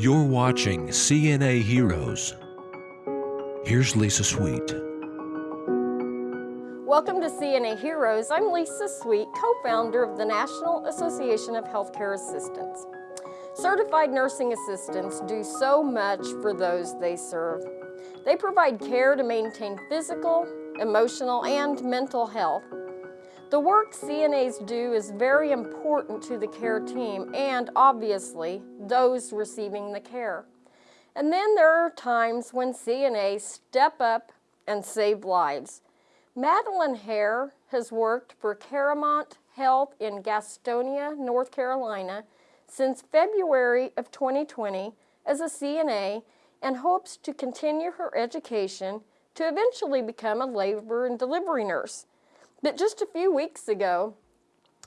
You're watching CNA Heroes. Here's Lisa Sweet. Welcome to CNA Heroes. I'm Lisa Sweet, co-founder of the National Association of Healthcare Assistants. Certified nursing assistants do so much for those they serve. They provide care to maintain physical, emotional, and mental health. The work CNAs do is very important to the care team and, obviously, those receiving the care. And then there are times when CNAs step up and save lives. Madeline Hare has worked for CaroMont Health in Gastonia, North Carolina since February of 2020 as a CNA and hopes to continue her education to eventually become a labor and delivery nurse. But just a few weeks ago,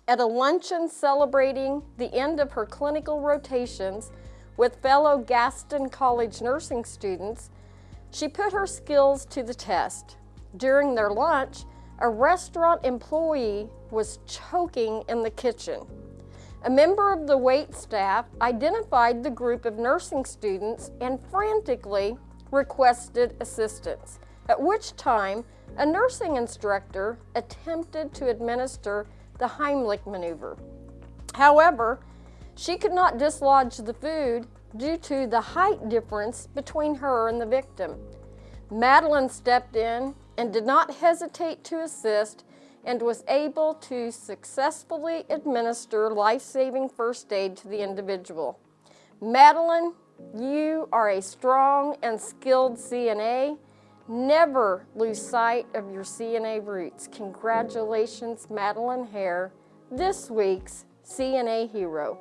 at a luncheon celebrating the end of her clinical rotations with fellow Gaston College nursing students, she put her skills to the test. During their lunch, a restaurant employee was choking in the kitchen. A member of the wait staff identified the group of nursing students and frantically requested assistance, at which time a nursing instructor attempted to administer the Heimlich maneuver. However, she could not dislodge the food due to the height difference between her and the victim. Madeline stepped in and did not hesitate to assist and was able to successfully administer life-saving first aid to the individual. Madeline, you are a strong and skilled CNA. Never lose sight of your CNA roots. Congratulations, Madeline Hare, this week's CNA Hero.